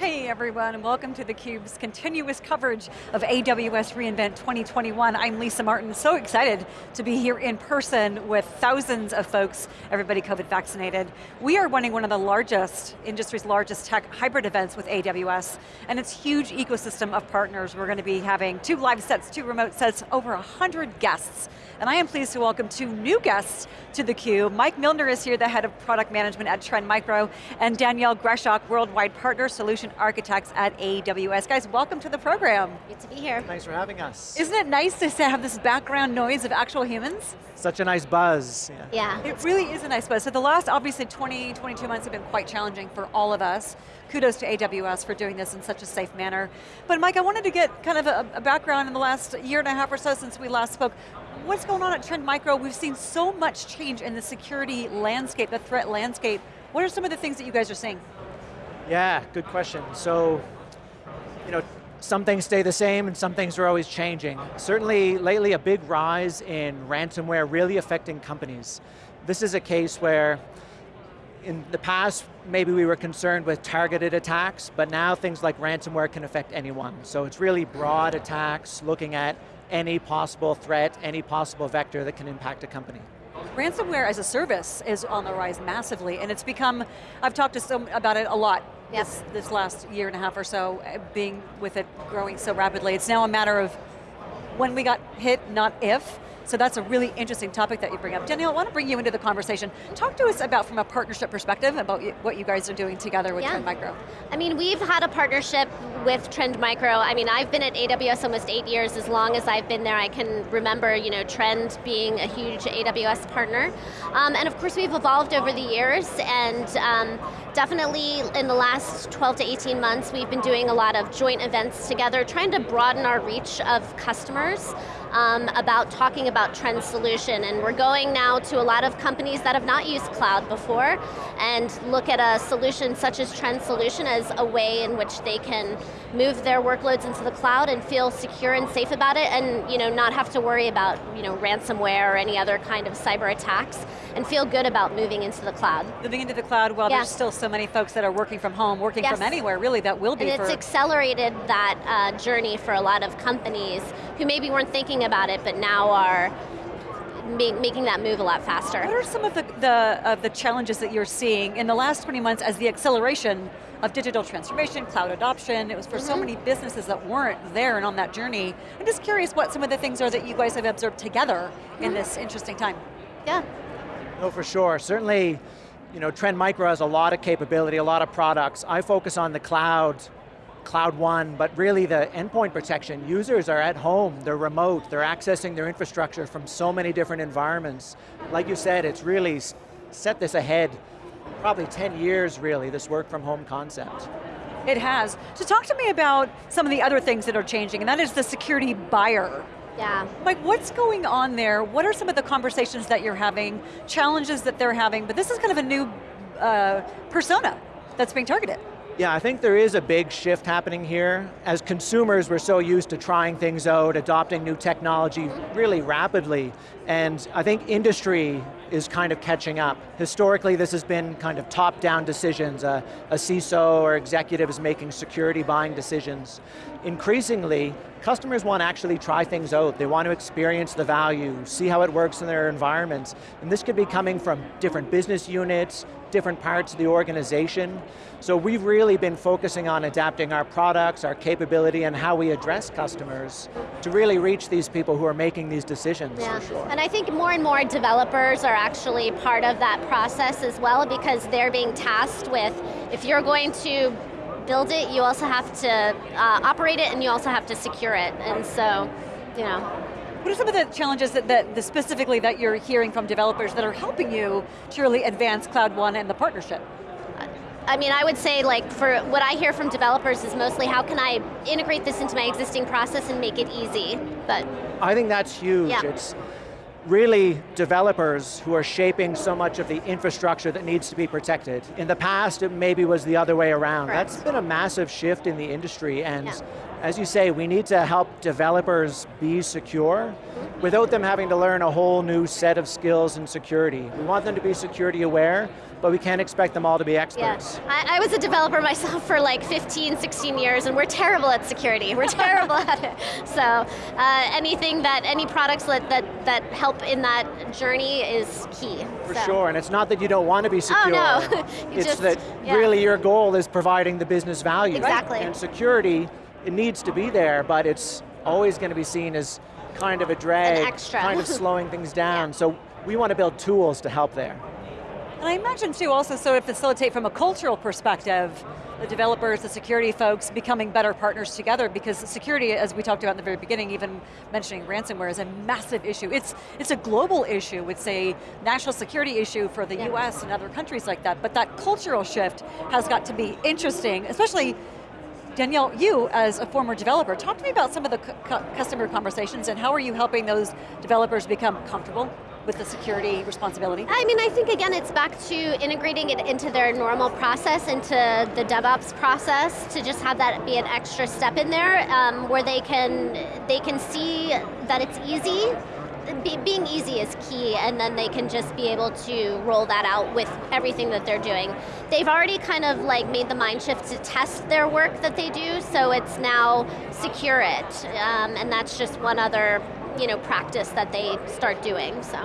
Hey everyone, and welcome to theCUBE's continuous coverage of AWS reInvent 2021. I'm Lisa Martin, so excited to be here in person with thousands of folks, everybody COVID vaccinated. We are running one of the largest, industry's largest tech hybrid events with AWS, and it's huge ecosystem of partners. We're going to be having two live sets, two remote sets, over 100 guests. And I am pleased to welcome two new guests to theCUBE. Mike Milner is here, the head of product management at Trend Micro, and Danielle Greshock, worldwide partner solution Architects at AWS. Guys, welcome to the program. Good to be here. Thanks for having us. Isn't it nice to have this background noise of actual humans? Such a nice buzz. Yeah. yeah. It really is a nice buzz. So the last, obviously, 20, 22 months have been quite challenging for all of us. Kudos to AWS for doing this in such a safe manner. But Mike, I wanted to get kind of a, a background in the last year and a half or so since we last spoke. What's going on at Trend Micro? We've seen so much change in the security landscape, the threat landscape. What are some of the things that you guys are seeing? Yeah, good question. So, you know, some things stay the same and some things are always changing. Certainly, lately a big rise in ransomware really affecting companies. This is a case where in the past, maybe we were concerned with targeted attacks, but now things like ransomware can affect anyone. So it's really broad attacks, looking at any possible threat, any possible vector that can impact a company. Ransomware as a service is on the rise massively, and it's become, I've talked to some about it a lot yep. this, this last year and a half or so, uh, being with it growing so rapidly. It's now a matter of when we got hit, not if. So that's a really interesting topic that you bring up. Danielle, I want to bring you into the conversation. Talk to us about, from a partnership perspective, about what you guys are doing together with yeah. Trend Micro. I mean, we've had a partnership with Trend Micro. I mean, I've been at AWS almost eight years. As long as I've been there, I can remember, you know, Trend being a huge AWS partner. Um, and of course, we've evolved over the years, and um, definitely in the last 12 to 18 months, we've been doing a lot of joint events together, trying to broaden our reach of customers um, about talking about Trend Solution. And we're going now to a lot of companies that have not used cloud before and look at a solution such as Trend Solution as a way in which they can move their workloads into the cloud and feel secure and safe about it and you know, not have to worry about you know, ransomware or any other kind of cyber attacks and feel good about moving into the cloud. Moving into the cloud while yeah. there's still so many folks that are working from home, working yes. from anywhere, really, that will be And it's accelerated that uh, journey for a lot of companies who maybe weren't thinking about it, but now are making that move a lot faster. What are some of the, the, of the challenges that you're seeing in the last 20 months as the acceleration of digital transformation, cloud adoption, it was for mm -hmm. so mm-hmm. many businesses that weren't there and on that journey. I'm just curious what some of the things are that you guys have observed together mm -hmm. in this interesting time. Yeah. No, for sure. Certainly, you know, Trend Micro has a lot of capability, a lot of products. I focus on the cloud Cloud One, but really the endpoint protection. Users are at home, they're remote, they're accessing their infrastructure from so many different environments. Like you said, it's really set this ahead, probably 10 years really, this work from home concept. It has. So talk to me about some of the other things that are changing, and that is the security buyer. Yeah. Like what's going on there? What are some of the conversations that you're having, challenges that they're having, but this is kind of a new uh, persona that's being targeted. Yeah, I think there is a big shift happening here. As consumers, we're so used to trying things out, adopting new technology really rapidly, and I think industry is kind of catching up. Historically, this has been kind of top-down decisions. a CISO or executive is making security buying decisions. Increasingly, customers want to actually try things out. They want to experience the value, see how it works in their environments. And this could be coming from different business units, different parts of the organization. So we've really been focusing on adapting our products, our capability, and how we address customers to really reach these people who are making these decisions, yeah. Sure. And I think more and more developers are actually part of that process as well because they're being tasked with, if you're going to build it, you also have to uh, operate it and you also have to secure it. And so, you know, what are some of the challenges that, that the specifically that you're hearing from developers that are helping you to really advance Cloud One and the partnership? I mean, I would say like for what I hear from developers is mostly how can I integrate this into my existing process and make it easy, but. I think that's huge. Yeah. It's really developers who are shaping so much of the infrastructure that needs to be protected. In the past, it maybe was the other way around. Correct. That's been a massive shift in the industry and yeah as you say, we need to help developers be secure without them having to learn a whole new set of skills in security. We want them to be security aware, but we can't expect them all to be experts. Yeah. I, I, was a developer myself for like 15, 16 years, and we're terrible at security. We're terrible at it. So uh, anything that, any products that, that, that help in that journey is key. For so. sure, and it's not that you don't want to be secure. Oh no, it's just, that yeah. really your goal is providing the business value. Exactly. And security, it needs to be there, but it's always going to be seen as kind of a drag, kind of slowing things down. yeah. So we want to build tools to help there. And I imagine too also sort of facilitate from a cultural perspective, the developers, the security folks becoming better partners together because security, as we talked about in the very beginning, even mentioning ransomware is a massive issue. It's, it's a global issue, it's a national security issue for the yeah. US and other countries like that, but that cultural shift has got to be interesting, especially Danielle, you as a former developer, talk to me about some of the customer conversations and how are you helping those developers become comfortable with the security responsibility? I mean, I think again, it's back to integrating it into their normal process, into the DevOps process, to just have that be an extra step in there, um, where they can they can see that it's easy. Be, being easy is key, and then they can just be able to roll that out with everything that they're doing. They've already kind of like made the mind shift to test their work that they do, so it's now secure it, um, and that's just one other you know, practice that they start doing, so.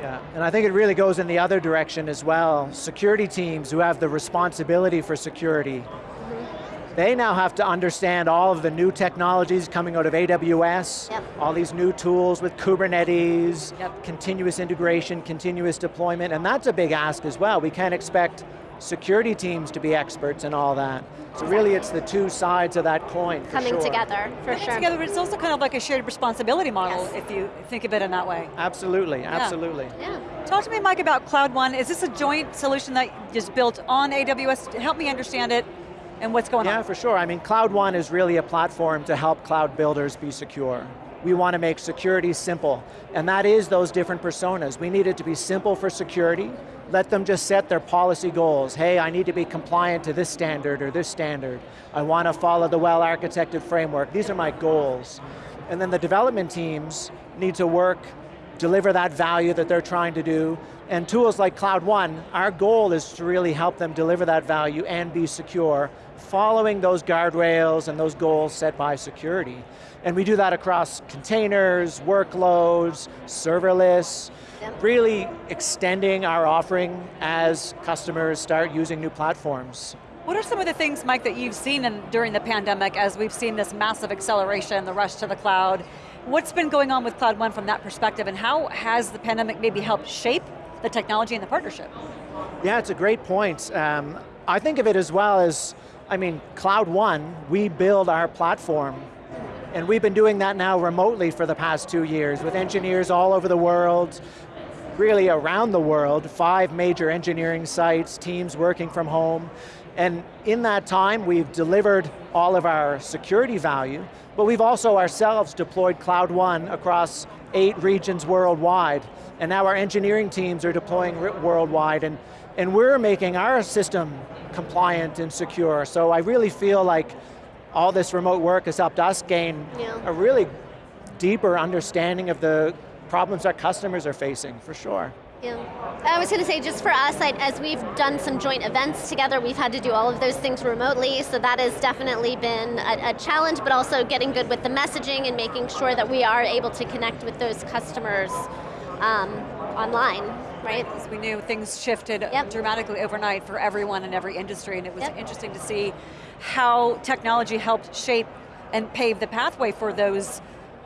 Yeah, and I think it really goes in the other direction as well. Security teams who have the responsibility for security, mm-hmm. they now have to understand all of the new technologies coming out of AWS, yep. All these new tools with Kubernetes, yep. continuous integration, continuous deployment, and that's a big ask as well. We can't expect security teams to be experts in all that. So really it's the two sides of that coin, Coming sure. together, for Coming sure. together, but it's also kind of like a shared responsibility model yes. if you think of it in that way. Absolutely, absolutely. Yeah. Talk to me, Mike, about Cloud One. Is this a joint solution that is built on AWS? Help me understand it and what's going yeah, on. Yeah, for sure. I mean, Cloud One is really a platform to help cloud builders be secure. We want to make security simple, and that is those different personas. We need it to be simple for security, let them just set their policy goals. Hey, I need to be compliant to this standard or this standard. I want to follow the well-architected framework. These are my goals. And then the development teams need to work, deliver that value that they're trying to do, and tools like Cloud One, our goal is to really help them deliver that value and be secure, following those guardrails and those goals set by security. And we do that across containers, workloads, serverless, really extending our offering as customers start using new platforms. What are some of the things, Mike, that you've seen in, during the pandemic as we've seen this massive acceleration, the rush to the cloud? What's been going on with Cloud One from that perspective and how has the pandemic maybe helped shape the technology and the partnership? Yeah, it's a great point. Um, I think of it as well as, I mean, Cloud One, we build our platform and we've been doing that now remotely for the past two years with engineers all over the world, really around the world, five major engineering sites, teams working from home. And in that time, we've delivered all of our security value, but we've also ourselves deployed Cloud One across eight regions worldwide. And now our engineering teams are deploying worldwide, and, and we're making our system compliant and secure. So I really feel like all this remote work has helped us gain yeah. a really deeper understanding of the problems our customers are facing, for sure. Yeah. I was going to say, just for us, I, as we've done some joint events together, we've had to do all of those things remotely, so that has definitely been a, a, challenge, but also getting good with the messaging and making sure that we are able to connect with those customers um, online, right? As we knew, things shifted yep. dramatically overnight for everyone in every industry, and it was yep. interesting to see how technology helped shape and pave the pathway for those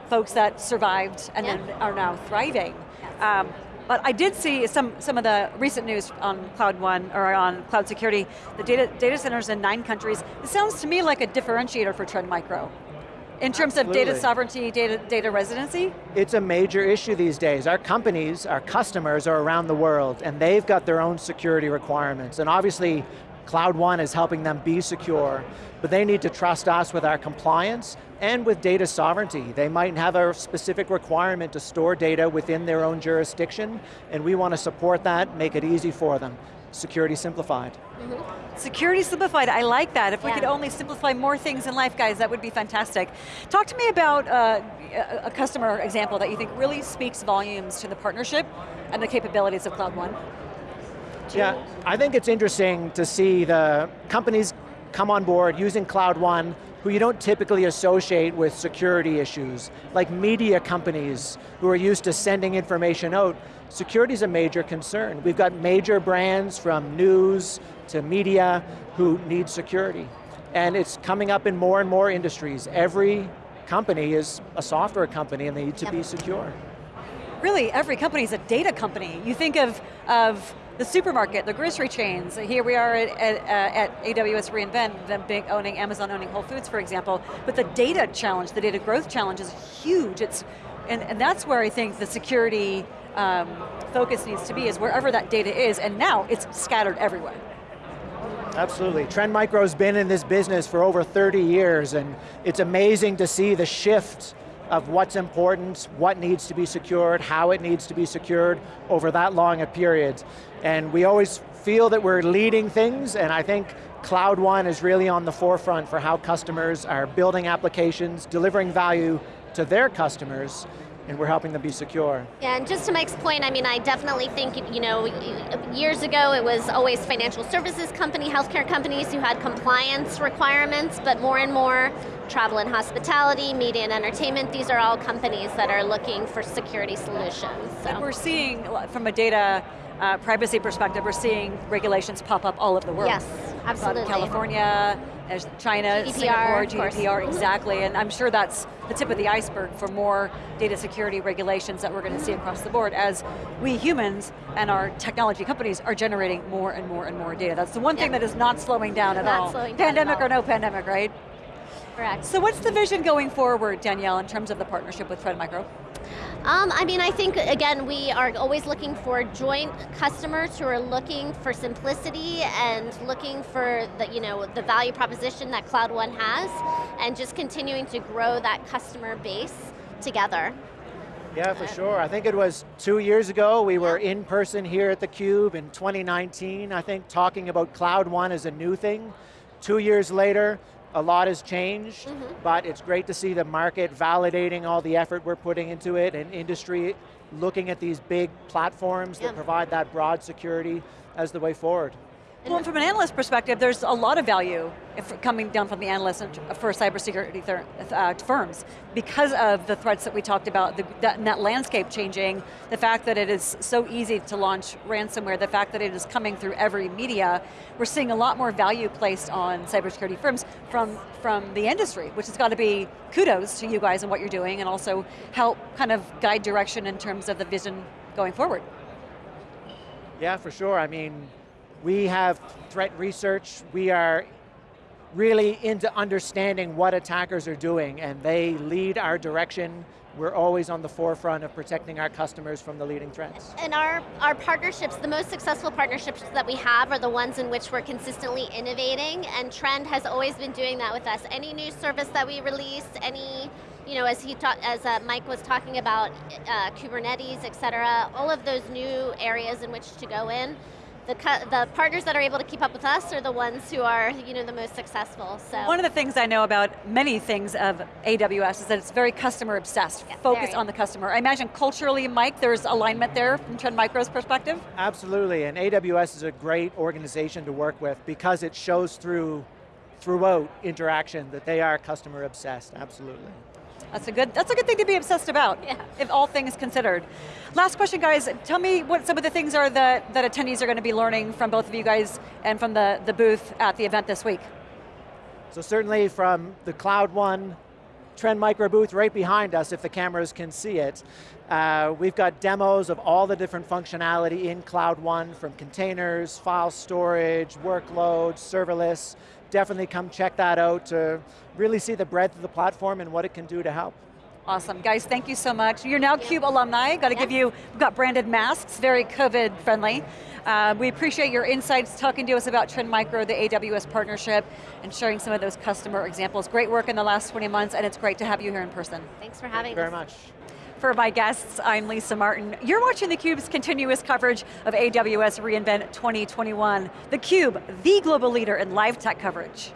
folks that survived and yeah. then are now thriving. Yes. Um, but I did see some, some of the recent news on Cloud One, or on cloud security, the data, data centers in nine countries. It sounds to me like a differentiator for Trend Micro. In terms Absolutely. of data sovereignty, data, data residency? It's a major issue these days. Our companies, our customers are around the world and they've got their own security requirements. And obviously, Cloud One is helping them be secure, but they need to trust us with our compliance and with data sovereignty. They might have a specific requirement to store data within their own jurisdiction, and we want to support that, make it easy for them. Security simplified. Security simplified, I like that. If we could only simplify more things in life, guys, that would be fantastic. Talk to me about uh, a a customer example that you think really speaks volumes to the partnership and the capabilities of Cloud One. Yeah, I think it's interesting to see the companies come on board using Cloud One who you don't typically associate with security issues, like media companies who are used to sending information out. Security is a major concern. We've got major brands from news to media who need security. And it's coming up in more and more industries. Every company is a software company and they need to Yep. be secure. Really, every company is a data company. You think of, of the supermarket, the grocery chains. Here we are at, at, uh, at AWS reInvent, them big owning, Amazon owning Whole Foods, for example. But the data challenge, the data growth challenge is huge. It's, and, and that's where I think the security um, focus needs to be, is wherever that data is, and now it's scattered everywhere. Absolutely. Trend Micro's been in this business for over 30 years and it's amazing to see the shift of what's important, what needs to be secured, how it needs to be secured over that long a period. And we always feel that we're leading things and I think Cloud One is really on the forefront for how customers are building applications, delivering value to their customers, and we're helping them be secure. Yeah, and just to Mike's point, I mean, I definitely think, you know, years ago it was always financial services company, healthcare companies who had compliance requirements, but more and more travel and hospitality, media and entertainment, these are all companies that are looking for security solutions. So. We're seeing, from a data uh, privacy perspective, we're seeing regulations pop up all over the world. Yes, absolutely. From California, there's China, GDPR, Singapore. GDPR, exactly, and I'm sure that's the tip of the iceberg for more data security regulations that we're going to see across the board as we humans and our technology companies are generating more and more and more data. That's the one thing that is not slowing down at Not all. slowing down pandemic all. or no pandemic, right? Correct. So what's the vision going forward, Danielle, in terms of the partnership with Trend Micro? Um, I mean, I think, again, we are always looking for joint customers who are looking for simplicity and looking for the, you know, the value proposition that Cloud One has, and just continuing to grow that customer base together. Yeah, for sure. I think it was two years ago, we were in person here at theCUBE in 2019, I think talking about Cloud One as a new thing. Two years later, a lot has changed, mm-hmm. but it's great to see the market validating all the effort we're putting into it and industry looking at these big platforms Yeah. that provide that broad security as the way forward. Well, from an analyst perspective, there's a lot of value if, coming down from the analysts and- for cybersecurity uh, firms because of the threats that we talked about, the, that, that landscape changing, the fact that it is so easy to launch ransomware, the fact that it is coming through every media, we're seeing a lot more value placed on cybersecurity firms from, from the industry, which has got to be kudos to you guys and what you're doing and also help kind of guide direction in terms of the vision going forward. Yeah, for sure. I mean, we have threat research. We are really into understanding what attackers are doing and they lead our direction. We're always on the forefront of protecting our customers from the leading threats. And our, our partnerships, the most successful partnerships that we have are the ones in which we're consistently innovating, and Trend has always been doing that with us. Any new service that we release, any, you know, as he ta- as uh, Mike was talking about, uh, Kubernetes, et cetera, all of those new areas in which to go in, the, the partners that are able to keep up with us are the ones who are, you know, the most successful, so. One of the things I know about many things of AWS is that it's very customer obsessed, Yeah, focused on the customer. I imagine culturally, Mike, there's alignment there from Trend Micro's perspective? Absolutely, and AWS is a great organization to work with because it shows through throughout interaction that they are customer obsessed, absolutely. That's a good, that's a good thing to be obsessed about, Yeah. if all things considered. Last question, guys. Tell me what some of the things are that, that attendees are going to be learning from both of you guys and from the, the booth at the event this week. So certainly from the Cloud One Trend Micro booth right behind us, if the cameras can see it, uh, we've got demos of all the different functionality in Cloud One from containers, file storage, workloads, serverless. Definitely come check that out to really see the breadth of the platform and what it can do to help. Awesome, guys, thank you so much. You're now CUBE alumni, got to give you, we've got branded masks, very COVID friendly. Uh, we appreciate your insights, talking to us about Trend Micro, the AWS partnership, and sharing some of those customer examples. Great work in the last 20 months, and it's great to have you here in person. Thanks for having Thank you us. very much. For my guests, I'm Lisa Martin. You're watching theCUBE's continuous coverage of AWS reInvent 2021. theCUBE, the global leader in live tech coverage.